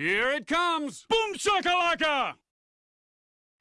Here it comes! Boom shakalaka!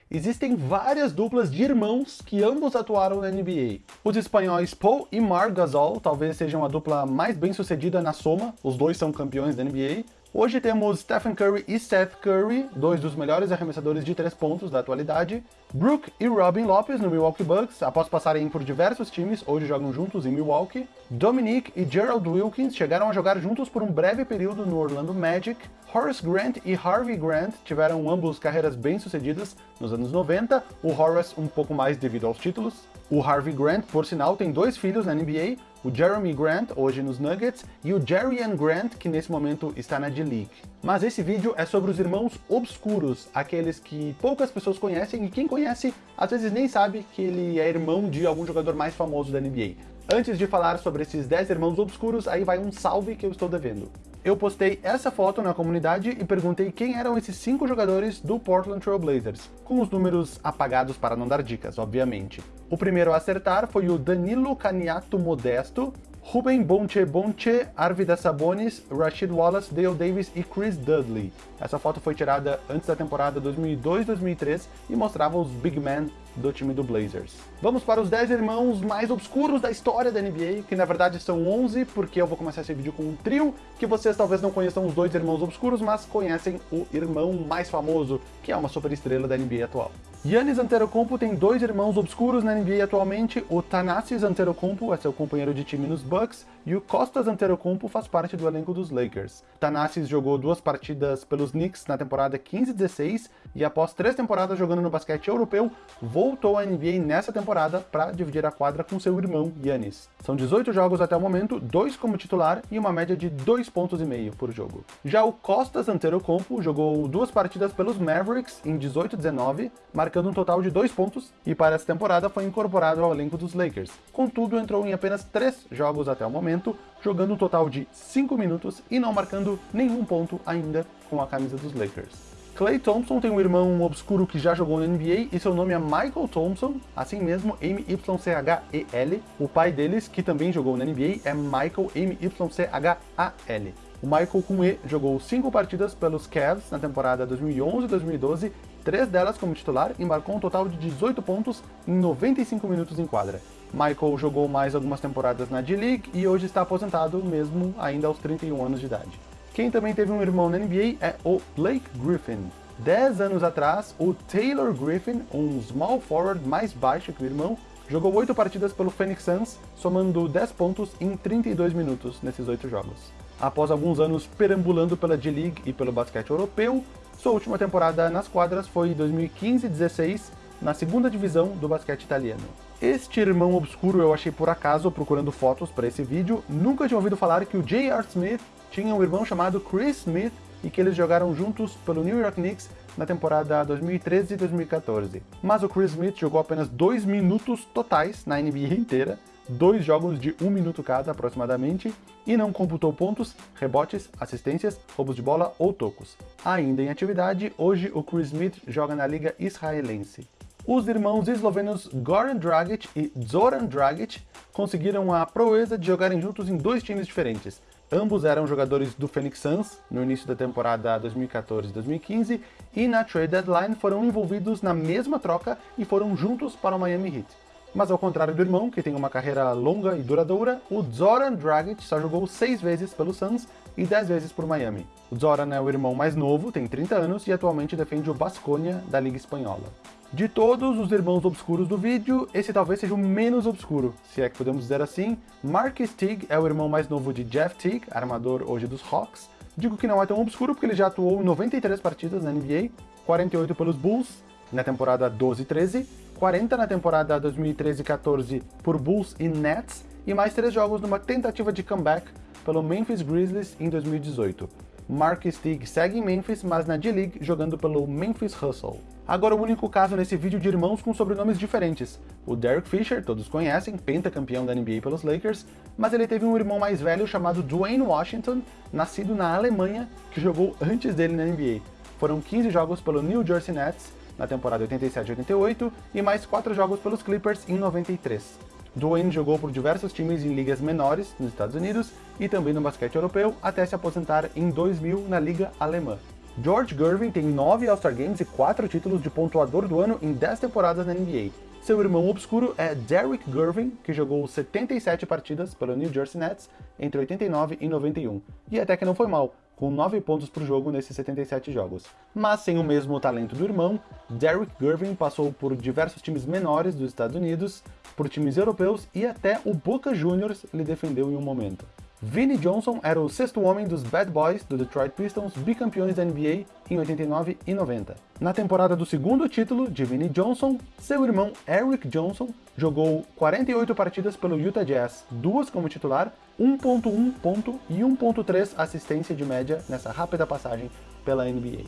Existem várias duplas de irmãos que ambos atuaram na NBA. Os espanhóis Paul e Marc Gasol talvez sejam a dupla mais bem sucedida na soma, os dois são campeões da NBA, Hoje temos Stephen Curry e Seth Curry, dois dos melhores arremessadores de três pontos da atualidade. Brook e Robin Lopez no Milwaukee Bucks, após passarem por diversos times, hoje jogam juntos em Milwaukee. Dominique e Gerald Wilkins chegaram a jogar juntos por um breve período no Orlando Magic. Horace Grant e Harvey Grant tiveram ambos carreiras bem-sucedidas nos anos 90, o Horace um pouco mais devido aos títulos. O Harvey Grant, por sinal, tem dois filhos na NBA, o Jeremy Grant, hoje nos Nuggets, e o Jerryan Grant, que nesse momento está na D-League. Mas esse vídeo é sobre os irmãos obscuros, aqueles que poucas pessoas conhecem e quem conhece às vezes nem sabe que ele é irmão de algum jogador mais famoso da NBA. Antes de falar sobre esses 10 irmãos obscuros, aí vai um salve que eu estou devendo. Eu postei essa foto na comunidade e perguntei quem eram esses 5 jogadores do Portland Trail Blazers, com os números apagados para não dar dicas, obviamente. O primeiro a acertar foi o Danilo Caniato Modesto, Ruben Bonche Bonche, Arvida Sabonis, Rashid Wallace, Dale Davis e Chris Dudley. Essa foto foi tirada antes da temporada 2002-2003 e mostrava os big men do time do Blazers. Vamos para os 10 irmãos mais obscuros da história da NBA, que na verdade são 11, porque eu vou começar esse vídeo com um trio, que vocês talvez não conheçam os dois irmãos obscuros, mas conhecem o irmão mais famoso, que é uma superestrela da NBA atual. Yannis Antetokounmpo tem dois irmãos obscuros na NBA atualmente, o Thanasis Antetokounmpo é seu companheiro de time nos Bucks, e o Costas Antetokounmpo faz parte do elenco dos Lakers. Thanasis jogou duas partidas pelos Knicks na temporada 15-16, e após três temporadas jogando no basquete europeu, voltou à NBA nessa temporada para dividir a quadra com seu irmão Yannis. São 18 jogos até o momento, dois como titular e uma média de 2 pontos e meio por jogo. Já o Costas Antetokounmpo jogou duas partidas pelos Mavericks em 18-19, marcando um total de 2 pontos, e para essa temporada foi incorporado ao elenco dos Lakers. Contudo, entrou em apenas 3 jogos até o momento, jogando um total de 5 minutos e não marcando nenhum ponto ainda com a camisa dos Lakers. Clay Thompson tem um irmão obscuro que já jogou na NBA e seu nome é Michael Thompson, assim mesmo M-Y-C-H-E-L. O pai deles, que também jogou na NBA, é Michael M-Y-C-H-A-L. O Michael com E jogou 5 partidas pelos Cavs na temporada 2011-2012 três delas como titular e um total de 18 pontos em 95 minutos em quadra. Michael jogou mais algumas temporadas na D-League e hoje está aposentado mesmo ainda aos 31 anos de idade. Quem também teve um irmão na NBA é o Blake Griffin. 10 anos atrás, o Taylor Griffin, um small forward mais baixo que o irmão, jogou 8 partidas pelo Phoenix Suns, somando 10 pontos em 32 minutos nesses 8 jogos. Após alguns anos perambulando pela D-League e pelo basquete europeu, sua última temporada nas quadras foi em 2015-16, na segunda divisão do basquete italiano. Este irmão obscuro eu achei por acaso procurando fotos para esse vídeo, nunca tinha ouvido falar que o J.R. Smith tinha um irmão chamado Chris Smith e que eles jogaram juntos pelo New York Knicks na temporada 2013 e 2014. Mas o Chris Smith jogou apenas dois minutos totais na NBA inteira, dois jogos de um minuto cada aproximadamente, e não computou pontos, rebotes, assistências, roubos de bola ou tocos. Ainda em atividade, hoje o Chris Smith joga na liga israelense. Os irmãos eslovenos Goran Dragic e Zoran Dragic conseguiram a proeza de jogarem juntos em dois times diferentes. Ambos eram jogadores do Phoenix Suns no início da temporada 2014-2015 e na trade deadline foram envolvidos na mesma troca e foram juntos para o Miami Heat. Mas ao contrário do irmão, que tem uma carreira longa e duradoura, o Zoran Dragic só jogou 6 vezes pelo Suns e 10 vezes por Miami. O Zoran é o irmão mais novo, tem 30 anos e atualmente defende o Basconia da Liga Espanhola. De todos os irmãos obscuros do vídeo, esse talvez seja o menos obscuro, se é que podemos dizer assim. Marcus Teague é o irmão mais novo de Jeff Teague, armador hoje dos Hawks. Digo que não é tão obscuro porque ele já atuou em 93 partidas na NBA, 48 pelos Bulls na temporada 12-13, 40 na temporada 2013-14 por Bulls e Nets, e mais 3 jogos numa tentativa de comeback pelo Memphis Grizzlies em 2018. Marcus Teague segue em Memphis, mas na D-League jogando pelo Memphis Hustle. Agora o único caso nesse vídeo de irmãos com sobrenomes diferentes. O Derek Fisher, todos conhecem, pentacampeão da NBA pelos Lakers, mas ele teve um irmão mais velho chamado Dwayne Washington, nascido na Alemanha, que jogou antes dele na NBA. Foram 15 jogos pelo New Jersey Nets, na temporada 87-88 e mais 4 jogos pelos Clippers em 93. Dwayne jogou por diversos times em ligas menores nos Estados Unidos e também no basquete europeu até se aposentar em 2000 na Liga Alemã. George Gervin tem 9 All-Star Games e 4 títulos de pontuador do ano em 10 temporadas na NBA. Seu irmão obscuro é Derrick Gervin, que jogou 77 partidas pelo New Jersey Nets entre 89 e 91, e até que não foi mal, com 9 pontos por jogo nesses 77 jogos. Mas sem o mesmo talento do irmão, Derrick Gervin passou por diversos times menores dos Estados Unidos, por times europeus e até o Boca Juniors lhe defendeu em um momento. Vinnie Johnson era o sexto homem dos Bad Boys do Detroit Pistons, bicampeões da NBA em 89 e 90. Na temporada do segundo título de Vinnie Johnson, seu irmão Eric Johnson jogou 48 partidas pelo Utah Jazz, duas como titular, 1.1 ponto e 1.3 assistência de média nessa rápida passagem pela NBA.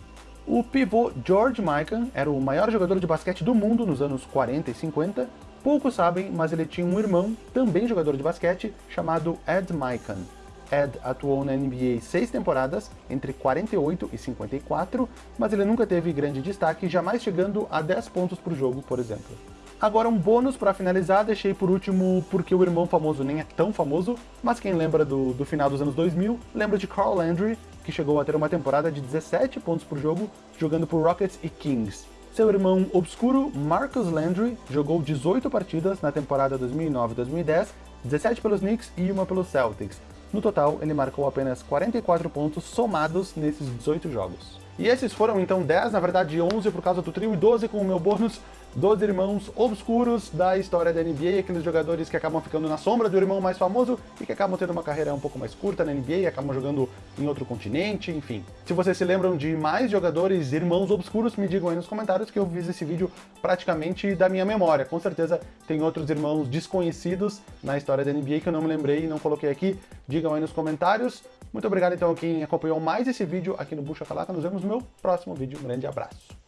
O pivô George Mikan era o maior jogador de basquete do mundo nos anos 40 e 50, Poucos sabem, mas ele tinha um irmão, também jogador de basquete, chamado Ed Mikan. Ed atuou na NBA seis temporadas, entre 48 e 54, mas ele nunca teve grande destaque, jamais chegando a 10 pontos por jogo, por exemplo. Agora um bônus para finalizar, deixei por último porque o irmão famoso nem é tão famoso, mas quem lembra do, do final dos anos 2000, lembra de Carl Landry, que chegou a ter uma temporada de 17 pontos por jogo, jogando por Rockets e Kings. Seu irmão obscuro, Marcus Landry, jogou 18 partidas na temporada 2009-2010, 17 pelos Knicks e uma pelos Celtics. No total, ele marcou apenas 44 pontos somados nesses 18 jogos. E esses foram então 10, na verdade 11 por causa do trio e 12 com o meu bônus dos irmãos obscuros da história da NBA, aqueles jogadores que acabam ficando na sombra do irmão mais famoso e que acabam tendo uma carreira um pouco mais curta na NBA, acabam jogando em outro continente, enfim. Se vocês se lembram de mais jogadores irmãos obscuros, me digam aí nos comentários que eu fiz esse vídeo praticamente da minha memória. Com certeza tem outros irmãos desconhecidos na história da NBA que eu não me lembrei e não coloquei aqui. Digam aí nos comentários. Muito obrigado então a quem acompanhou mais esse vídeo aqui no Bucha Calaca. Nos vemos no meu próximo vídeo. Um grande abraço.